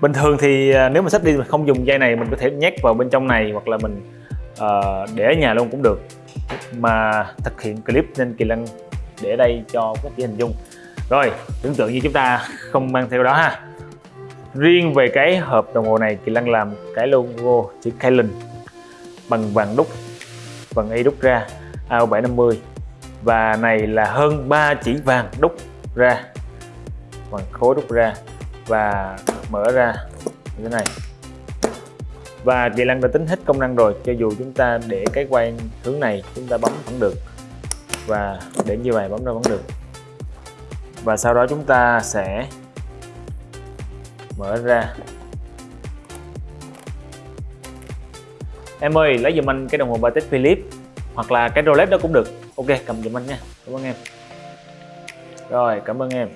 bình thường thì à, nếu mà sách đi mình không dùng dây này mình có thể nhét vào bên trong này hoặc là mình uh, để ở nhà luôn cũng được. Mà thực hiện clip nên kỳ lân để đây cho các chị hình dung. Rồi tưởng tượng như chúng ta không mang theo đó ha. Riêng về cái hộp đồng hồ này kỳ lân làm cái logo chữ Kailin bằng vàng đúc vàng y đúc ra AO 750 và này là hơn 3 chỉ vàng đúc ra bằng khối đúc ra và mở ra như thế này. Và kỳ lăng đã tính hết công năng rồi, cho dù chúng ta để cái quay hướng này chúng ta bấm vẫn được. Và để như vậy bấm ra vẫn được. Và sau đó chúng ta sẽ mở ra. Em ơi, lấy giùm anh cái đồng hồ Patek Philippe hoặc là cái Rolex đó cũng được. Ok, cầm giùm anh nha. Cảm ơn em. Rồi, cảm ơn em.